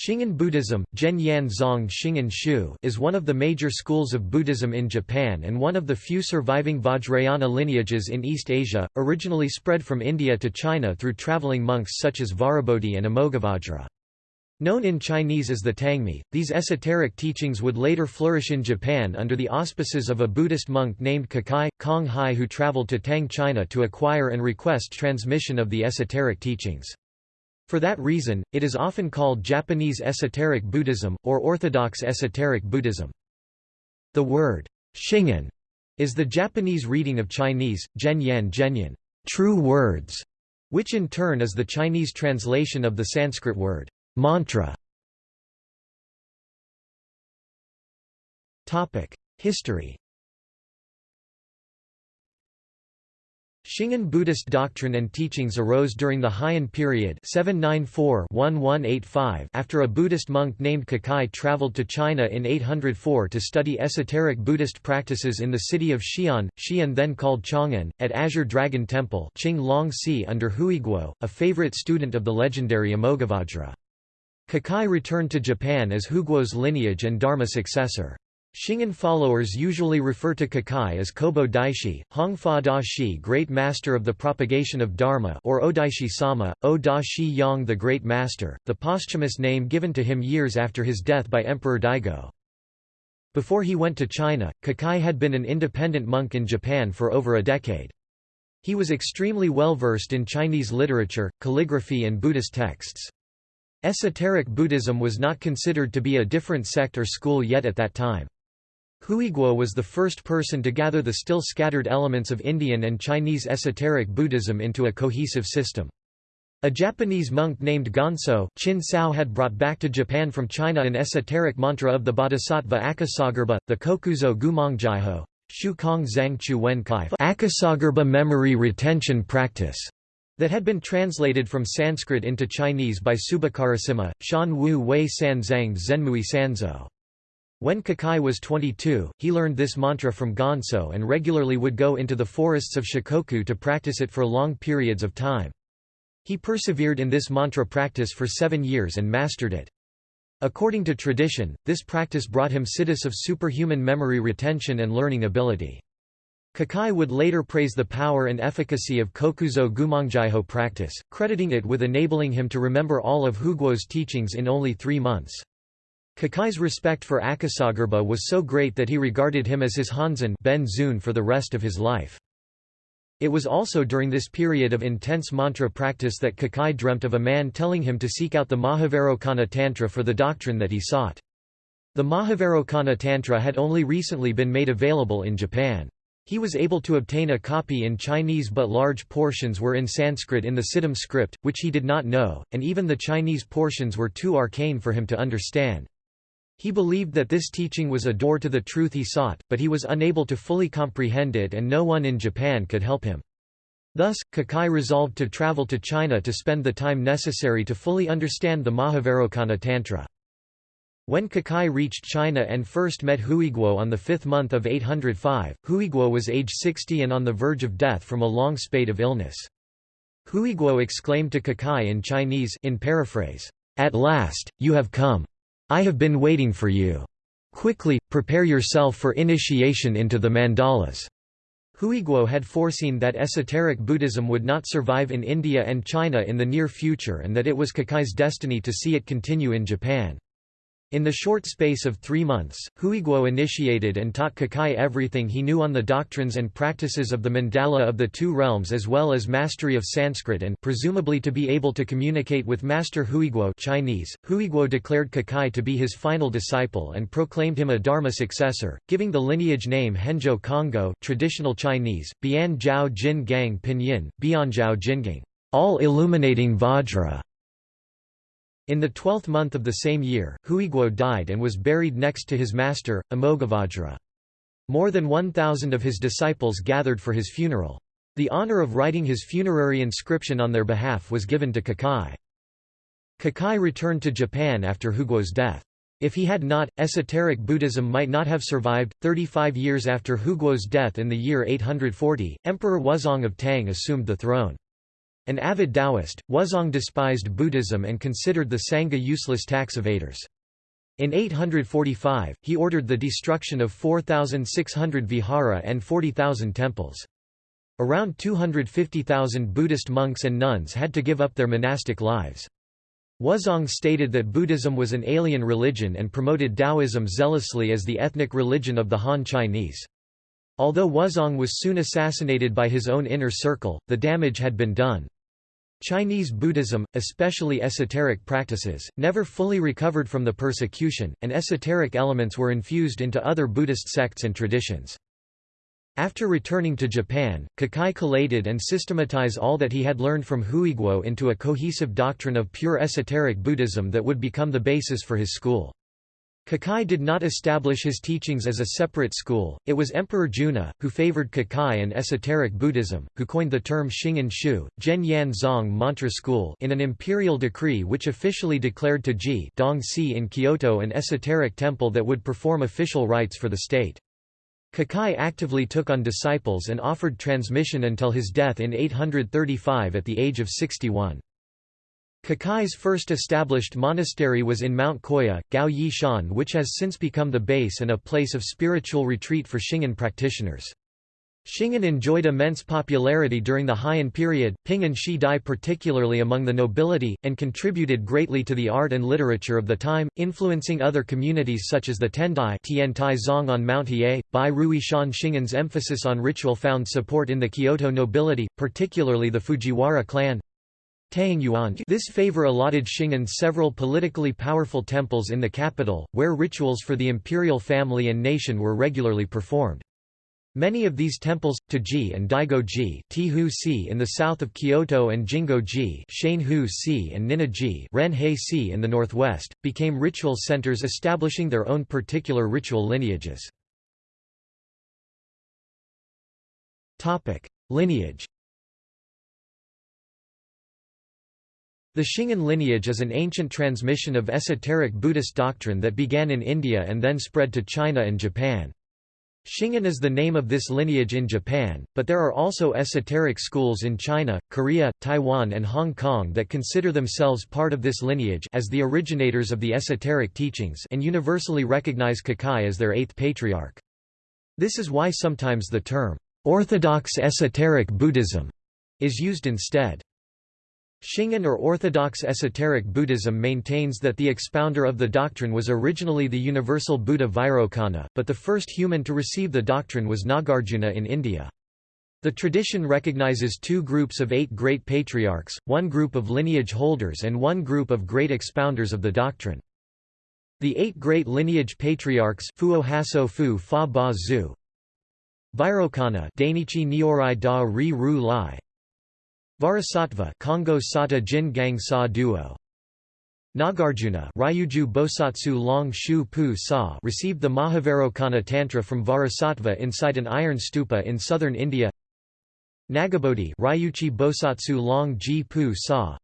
Shingon Buddhism Zong is one of the major schools of Buddhism in Japan and one of the few surviving Vajrayana lineages in East Asia, originally spread from India to China through traveling monks such as Vajrabodhi and Amoghavajra. Known in Chinese as the Tangmi, these esoteric teachings would later flourish in Japan under the auspices of a Buddhist monk named Kukai, Kong Hai who traveled to Tang China to acquire and request transmission of the esoteric teachings. For that reason, it is often called Japanese esoteric Buddhism, or Orthodox esoteric Buddhism. The word, shingon, is the Japanese reading of Chinese, Zhenyan Zhenyan, true words, which in turn is the Chinese translation of the Sanskrit word, mantra. History Shingon Buddhist doctrine and teachings arose during the Heian period 794-1185 after a Buddhist monk named Kukai traveled to China in 804 to study esoteric Buddhist practices in the city of Xi'an, Xi'an then called Chang'an, at Azure Dragon Temple Qing Si under Huiguo, a favorite student of the legendary Amoghavajra. Kukai returned to Japan as Huiguo's lineage and Dharma successor. Shingon followers usually refer to Kukai as Kobo Daishi, Hongfa Da Shi Great Master of the Propagation of Dharma or Odaishi Sama, O Da Shi Yang the Great Master, the posthumous name given to him years after his death by Emperor Daigo. Before he went to China, Kukai had been an independent monk in Japan for over a decade. He was extremely well versed in Chinese literature, calligraphy and Buddhist texts. Esoteric Buddhism was not considered to be a different sect or school yet at that time. Huiguo was the first person to gather the still scattered elements of Indian and Chinese esoteric Buddhism into a cohesive system. A Japanese monk named Gonso Chin Sao had brought back to Japan from China an esoteric mantra of the Bodhisattva Akasagarbha, the Kokuzo Gumongjaiho, Shu Kong Zhang Chu Wen Kai Akasagarbha memory retention practice, that had been translated from Sanskrit into Chinese by Subakarasimha, Shan Wu Wei San Zhang Zenmui Sanzo. When Kukai was 22, he learned this mantra from Gonso and regularly would go into the forests of Shikoku to practice it for long periods of time. He persevered in this mantra practice for seven years and mastered it. According to tradition, this practice brought him siddhis of superhuman memory retention and learning ability. Kukai would later praise the power and efficacy of Kokuzo Gumongjaiho practice, crediting it with enabling him to remember all of Huiguo's teachings in only three months. Kukai's respect for Akasagarbha was so great that he regarded him as his Hanzan ben Zun for the rest of his life. It was also during this period of intense mantra practice that Kukai dreamt of a man telling him to seek out the Mahavairocana Tantra for the doctrine that he sought. The Mahavairocana Tantra had only recently been made available in Japan. He was able to obtain a copy in Chinese but large portions were in Sanskrit in the Siddham script, which he did not know, and even the Chinese portions were too arcane for him to understand. He believed that this teaching was a door to the truth he sought, but he was unable to fully comprehend it and no one in Japan could help him. Thus, Kukai resolved to travel to China to spend the time necessary to fully understand the Mahavairocana Tantra. When Kukai reached China and first met Huiguo on the fifth month of 805, Huiguo was age 60 and on the verge of death from a long spate of illness. Huiguo exclaimed to Kukai in Chinese in paraphrase, "'At last, you have come. I have been waiting for you. Quickly, prepare yourself for initiation into the mandalas. Huiguo had foreseen that esoteric Buddhism would not survive in India and China in the near future and that it was Kukai's destiny to see it continue in Japan. In the short space of three months, Huiguo initiated and taught Kukai everything he knew on the doctrines and practices of the mandala of the two realms as well as mastery of Sanskrit and presumably to be able to communicate with Master Huiguo Chinese. Huiguo declared Kukai to be his final disciple and proclaimed him a Dharma successor, giving the lineage name Henjo Kongo traditional Chinese, Bian Zhao Jin Gang Pinyin, Bianzhao Jingang, all illuminating Vajra. In the twelfth month of the same year, Huiguo died and was buried next to his master, Amoghavajra. More than 1,000 of his disciples gathered for his funeral. The honor of writing his funerary inscription on their behalf was given to Kukai. Kukai returned to Japan after Huiguo's death. If he had not, esoteric Buddhism might not have survived. 35 years after Huiguo's death in the year 840, Emperor Wuzong of Tang assumed the throne. An avid Taoist, Wuzong despised Buddhism and considered the Sangha useless tax evaders. In 845, he ordered the destruction of 4,600 vihara and 40,000 temples. Around 250,000 Buddhist monks and nuns had to give up their monastic lives. Wuzong stated that Buddhism was an alien religion and promoted Taoism zealously as the ethnic religion of the Han Chinese. Although Wuzong was soon assassinated by his own inner circle, the damage had been done. Chinese Buddhism, especially esoteric practices, never fully recovered from the persecution, and esoteric elements were infused into other Buddhist sects and traditions. After returning to Japan, Kukai collated and systematized all that he had learned from Huiguo into a cohesive doctrine of pure esoteric Buddhism that would become the basis for his school. Kukai did not establish his teachings as a separate school, it was Emperor Junna, who favored Kukai and esoteric Buddhism, who coined the term Shingon Shu, Zhen Yan Zong Mantra School in an imperial decree which officially declared to Ji in Kyoto an esoteric temple that would perform official rites for the state. Kukai actively took on disciples and offered transmission until his death in 835 at the age of 61. Kukai's first established monastery was in Mount Koya, Gao Yi Shan which has since become the base and a place of spiritual retreat for Shingon practitioners. Shingon enjoyed immense popularity during the Heian period, Ping and Shi Dai particularly among the nobility, and contributed greatly to the art and literature of the time, influencing other communities such as the Tendai Tian Tai Zong on Mount Hiei. Bai Rui Shan Shingon's emphasis on ritual found support in the Kyoto nobility, particularly the Fujiwara clan. This favor allotted Shingon several politically powerful temples in the capital, where rituals for the imperial family and nation were regularly performed. Many of these temples, To-ji and Daigo-ji in the south of Kyoto and Jingo-ji and Ninna-ji si in the northwest, became ritual centers establishing their own particular ritual lineages. Lineage The Shingon lineage is an ancient transmission of esoteric Buddhist doctrine that began in India and then spread to China and Japan. Shingon is the name of this lineage in Japan, but there are also esoteric schools in China, Korea, Taiwan and Hong Kong that consider themselves part of this lineage as the originators of the esoteric teachings and universally recognize Kukai as their eighth patriarch. This is why sometimes the term, "'Orthodox Esoteric Buddhism' is used instead. Shingon or Orthodox Esoteric Buddhism maintains that the expounder of the doctrine was originally the universal Buddha Vairocana, but the first human to receive the doctrine was Nagarjuna in India. The tradition recognizes two groups of eight great patriarchs, one group of lineage holders and one group of great expounders of the doctrine. The eight great lineage patriarchs Fuo Hasso Fu Fa Ba Zu Vairocana Dainichi Nyorai Da Ri Ru Lai Vajrasattva Kongo Sata Jin Gang Sa Duo. Nagarjuna Ryuju Bosatsu Long Shu Pu Sa received the Mahavairocana Tantra from Vajrasattva inside an iron stupa in southern India. Nagabodhi Ryuchi Bosatsu Long Ji Pu Sa.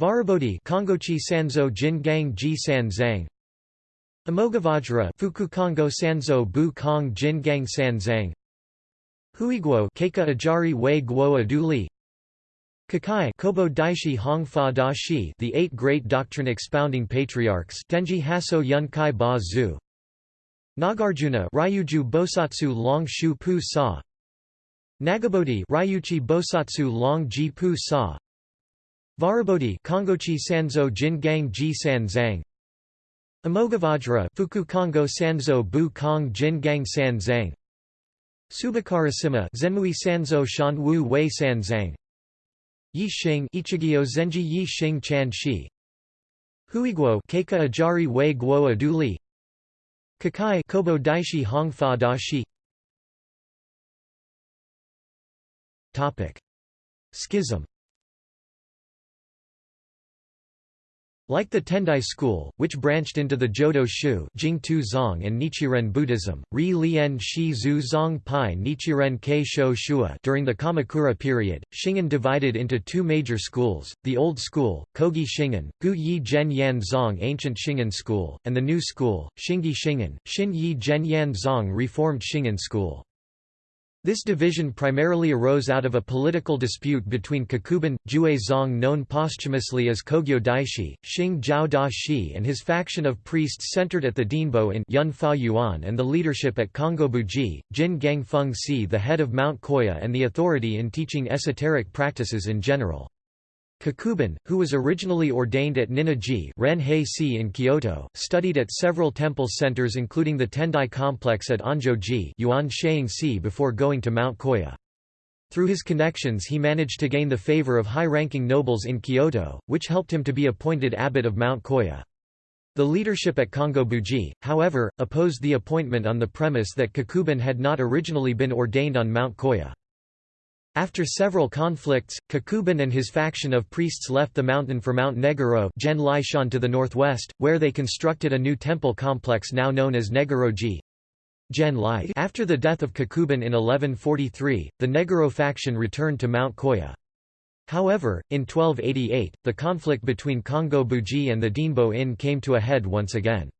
Vajrabodhi Kongochi Sanzo Jin Gang Ji San Zhang. Amoghavajra Fuku Kongo Sanzo Bu Kong Jin Gang San Zhang. Huiguo Keika Ajari Wei Guo Aduli Kukai Kobo Daishi Hongfa Da Shi the eight great doctrine-expounding patriarchs Tenji Hasso Yunkai Ba Zu Nagarjuna Ryuju Bosatsu Long Shu Pu Sa. Nagabodhi Ryuchi Bosatsu Long Ji Pu Sa. Vajrabodhi Kongochi Sanzo Jin Gang Ji San Zhang. Amoghavajra Fuku Kongo Sanzo Bu Kong Jin Gang San Zhang. Subakarasima Zenmui Sanzo Shan Wu Wei San Zhang Yi Xing Ichigyo Zenji Yi Xing Chan Shi. Huiguo Keika Ajari Wei Guo Aduli Kukai Kobo Daishi Hongfa Da Shi. Topic. Schism Like the Tendai school, which branched into the Jodo Shu Jingtu Zong and Nichiren Buddhism, Ri Lian Shi Zhu Zong Pai Nichiren Kei Sho Shua during the Kamakura period, Shingon divided into two major schools, the Old School, Kogi Shingon, Gu Yi Zhen Yan Zong Ancient Shingon School, and the New School, Shingi Shingon, Shin Yi Zhen Yan Zong Reformed Shingon School. This division primarily arose out of a political dispute between Kakuban, Jue Zong known posthumously as Kogyo Daishi, Xing Jiao Da Shi and his faction of priests centered at the Dinbo in Yunfa Yuan and the leadership at Kongobuji, Jin Gang Feng Si the head of Mount Koya and the authority in teaching esoteric practices in general. Kakuban, who was originally ordained at Ninna-ji Ren-hei-si in Kyoto, studied at several temple centers including the Tendai complex at Onjo-ji si before going to Mount Koya. Through his connections he managed to gain the favor of high-ranking nobles in Kyoto, which helped him to be appointed abbot of Mount Koya. The leadership at Kongobuji, however, opposed the appointment on the premise that Kakuban had not originally been ordained on Mount Koya. After several conflicts, Kakuban and his faction of priests left the mountain for Mount Negoro to the northwest, where they constructed a new temple complex now known as Negoro-ji. After the death of Kakuban in 1143, the Negoro faction returned to Mount Koya. However, in 1288, the conflict between Kongo-buji and the Dinbo-in came to a head once again.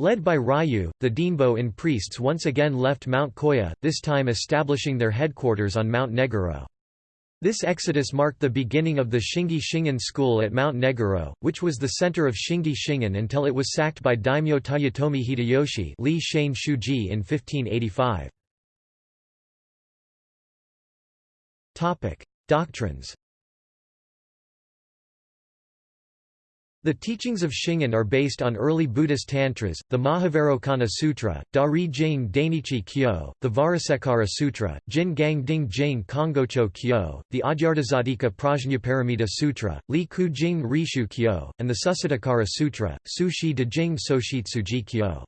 Led by Ryu, the Dinbo-in priests once again left Mount Koya, this time establishing their headquarters on Mount Negoro. This exodus marked the beginning of the Shingi Shingon school at Mount Negoro, which was the center of Shingi Shingon until it was sacked by daimyo Toyotomi Hideyoshi Li Shuji in 1585. Doctrines The teachings of Shingon are based on early Buddhist tantras, the Mahavairocana Sutra, Dari Jing Dainichi Kyo, the Vajrasekhara Sutra, Jin Gang Ding Jing Kongocho Kyo, the Adyardhazadika Prajnaparamita Sutra, Li Ku Jing Rishu Kyo, and the Susiddhikara Sutra, Su Shi De Jing Soshitsuji Kyo.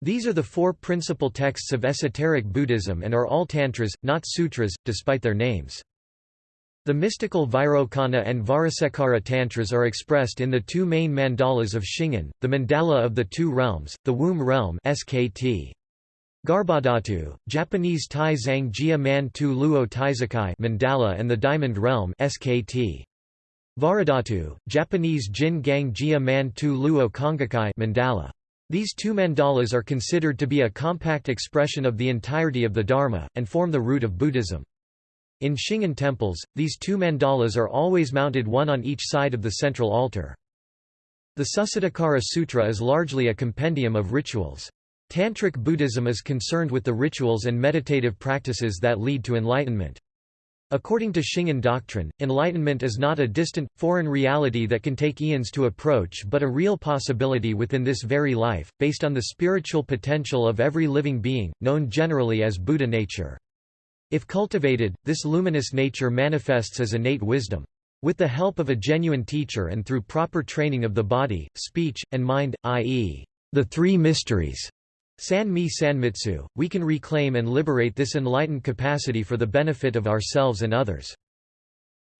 These are the four principal texts of esoteric Buddhism and are all tantras, not sutras, despite their names. The mystical Vairocana and Vajrasekhara tantras are expressed in the two main mandalas of Shingon, the mandala of the two realms, the womb realm SKT. Garbhadhatu, Japanese Tai Zhang Jia Man Tu Luo Taizokai mandala and the diamond realm SKT. Vajradhatu, Japanese Jin Gang Jia Man Tu Luo Kongokai mandala. These two mandalas are considered to be a compact expression of the entirety of the Dharma, and form the root of Buddhism. In Shingon temples, these two mandalas are always mounted one on each side of the central altar. The Susiddhikara Sutra is largely a compendium of rituals. Tantric Buddhism is concerned with the rituals and meditative practices that lead to enlightenment. According to Shingon doctrine, enlightenment is not a distant, foreign reality that can take eons to approach but a real possibility within this very life, based on the spiritual potential of every living being, known generally as Buddha nature. If cultivated, this luminous nature manifests as innate wisdom. With the help of a genuine teacher and through proper training of the body, speech, and mind, i.e., the three mysteries, San-mi Sanmitsu, we can reclaim and liberate this enlightened capacity for the benefit of ourselves and others.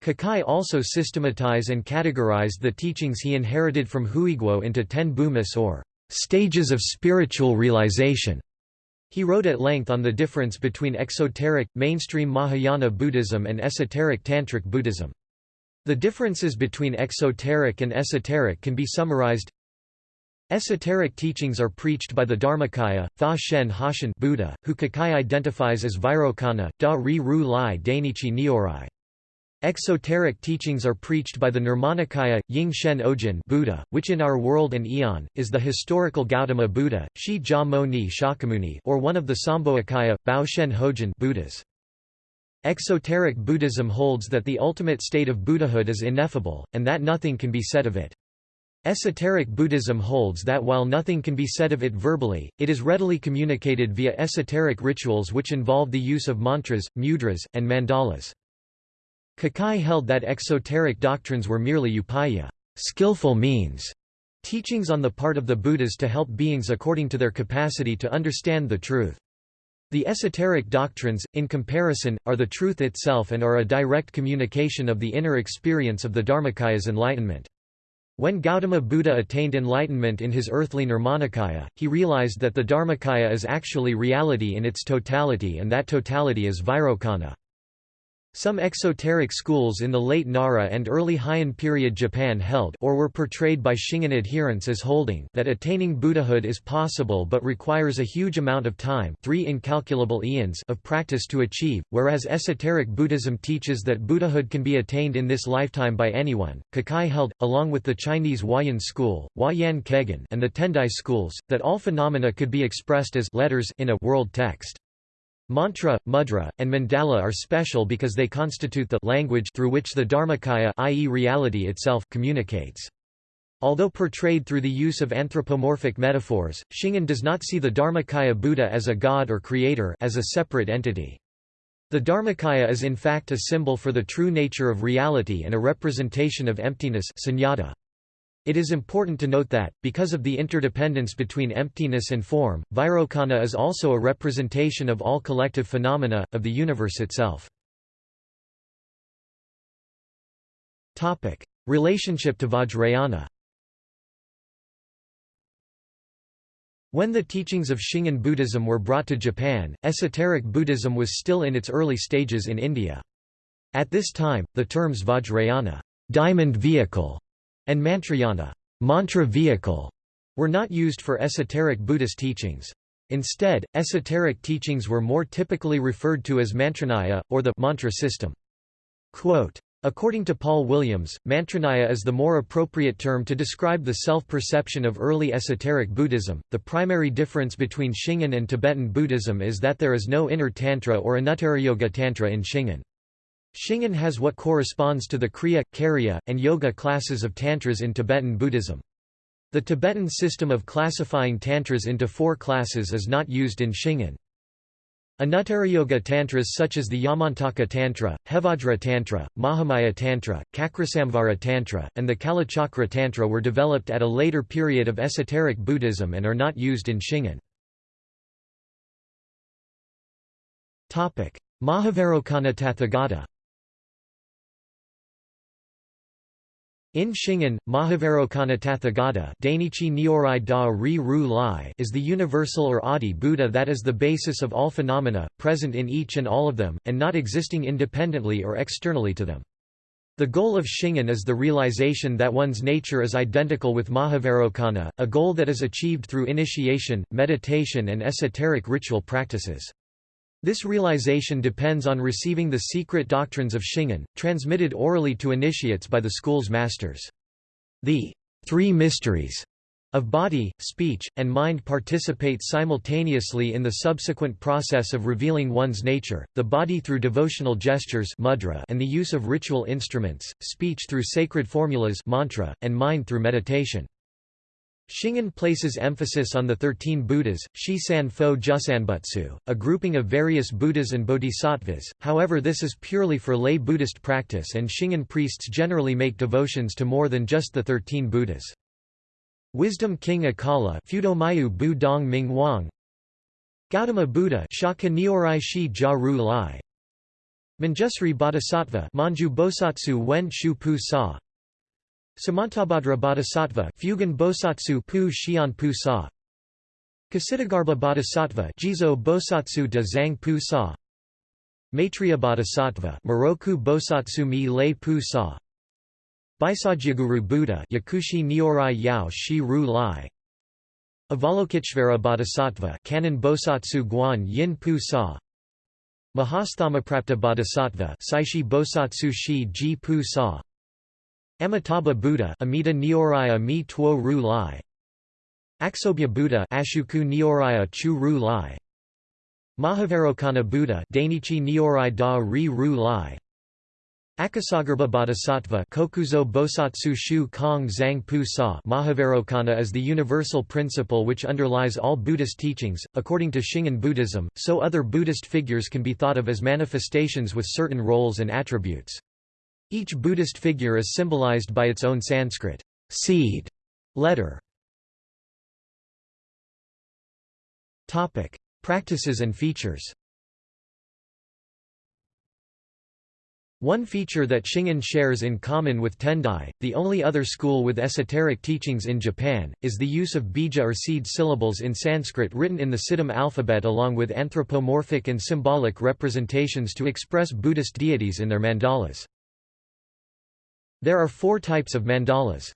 Kukai also systematize and categorized the teachings he inherited from Huiguo into ten bhumis or stages of spiritual realization. He wrote at length on the difference between exoteric, mainstream Mahayana Buddhism and esoteric Tantric Buddhism. The differences between exoteric and esoteric can be summarized Esoteric teachings are preached by the Dharmakaya, Fa Shen Hashan Buddha, who Kukai identifies as Vairocana, Da Ri Ru Lai Dainichi Nyorai. Exoteric teachings are preached by the Nirmanakaya, Ying Shen Ojin Buddha, which in our world and eon, is the historical Gautama Buddha, Shi Jia Mo Ni Shakyamuni or one of the Sambhogakaya, Bao Shen Hojin Buddhas. Exoteric Buddhism holds that the ultimate state of Buddhahood is ineffable, and that nothing can be said of it. Esoteric Buddhism holds that while nothing can be said of it verbally, it is readily communicated via esoteric rituals which involve the use of mantras, mudras, and mandalas. Kukai held that exoteric doctrines were merely upaya skillful means", teachings on the part of the Buddhas to help beings according to their capacity to understand the truth. The esoteric doctrines, in comparison, are the truth itself and are a direct communication of the inner experience of the Dharmakaya's enlightenment. When Gautama Buddha attained enlightenment in his earthly Nirmanakaya, he realized that the Dharmakaya is actually reality in its totality and that totality is Vairocana. Some exoteric schools in the late Nara and early Heian period Japan held or were portrayed by Shingon adherents as holding that attaining Buddhahood is possible but requires a huge amount of time three incalculable eons of practice to achieve, whereas esoteric Buddhism teaches that Buddhahood can be attained in this lifetime by anyone. Kukai held, along with the Chinese Huayan school Huayan Kegon and the Tendai schools, that all phenomena could be expressed as letters in a world text. Mantra, mudra, and mandala are special because they constitute the language through which the Dharmakaya i.e. reality itself communicates. Although portrayed through the use of anthropomorphic metaphors, Shingon does not see the Dharmakaya Buddha as a god or creator as a separate entity. The Dharmakaya is in fact a symbol for the true nature of reality and a representation of emptiness sunyata. It is important to note that, because of the interdependence between emptiness and form, Vairocana is also a representation of all collective phenomena, of the universe itself. Relationship to Vajrayana When the teachings of Shingon Buddhism were brought to Japan, esoteric Buddhism was still in its early stages in India. At this time, the terms Vajrayana diamond vehicle", and Mantrayana mantra vehicle", were not used for esoteric Buddhist teachings. Instead, esoteric teachings were more typically referred to as mantranaya, or the mantra system. Quote, According to Paul Williams, mantranaya is the more appropriate term to describe the self-perception of early esoteric Buddhism. The primary difference between Shingon and Tibetan Buddhism is that there is no inner tantra or Anuttarayoga tantra in Shingon. Shingon has what corresponds to the Kriya, Karya, and Yoga classes of Tantras in Tibetan Buddhism. The Tibetan system of classifying Tantras into four classes is not used in Shingon. Anuttarayoga Tantras such as the Yamantaka Tantra, Hevajra Tantra, Mahamaya Tantra, Cakrasamvara Tantra, and the Kalachakra Tantra were developed at a later period of esoteric Buddhism and are not used in Shingon. Mahavairocana Tathagata In Shingon, Mahavairocana Tathagata Dainichi Nyorai da ri ru lai is the universal or Adi Buddha that is the basis of all phenomena, present in each and all of them, and not existing independently or externally to them. The goal of Shingon is the realization that one's nature is identical with Mahavairocana, a goal that is achieved through initiation, meditation and esoteric ritual practices. This realization depends on receiving the secret doctrines of Shingon, transmitted orally to initiates by the school's masters. The three mysteries of body, speech, and mind participate simultaneously in the subsequent process of revealing one's nature, the body through devotional gestures mudra and the use of ritual instruments, speech through sacred formulas mantra, and mind through meditation. Shingon places emphasis on the thirteen Buddhas, Shi-san Fo Jusanbutsu, a grouping of various Buddhas and Bodhisattvas, however this is purely for lay Buddhist practice and Shingon priests generally make devotions to more than just the thirteen Buddhas. Wisdom King Akala Fudomayu Gautama Buddha Shaka Shi Ja Lai. Manjusri Bodhisattva Monju Bosatsu Wen Shu Pu Sa Samantabhadra Bodhisattva Fugen Bosatsu Pu Xian Pu Sa. Ksitigarbha Bodhisattva Jizo Bosatsu de Zhang Pu Sa. Maitreya Bodhisattva Miroku Bosatsu Mi Lei Pu Sa. Bhaisajyaguru Buddha Yakushi Nyorai Yao Shi Ru Lai. Avalokiteshvara Bodhisattva Kannon Bosatsu Guan Yin Pu Sa. Mahasthamaprapta Bodhisattva Seishi Bosatsu Shi Ji Pu Sa Amitabha Buddha Amita Nyoraya Mi Tuo Ru Lai Aksobhya Buddha Ashuku Nyoraya Chu Ru Lai Mahavairocana Buddha Dainichi Nyorai Da Ri Ru Lai Akasagarbha Bodhisattva Kokuzo Bosatsu Shu Kong Zhang Pu Sa Mahavairocana is the universal principle which underlies all Buddhist teachings. According to Shingon Buddhism, so other Buddhist figures can be thought of as manifestations with certain roles and attributes. Each Buddhist figure is symbolized by its own Sanskrit seed letter. Topic: Practices and features. One feature that Shingon shares in common with Tendai, the only other school with esoteric teachings in Japan, is the use of bija or seed syllables in Sanskrit written in the Siddham alphabet along with anthropomorphic and symbolic representations to express Buddhist deities in their mandalas. There are four types of mandalas.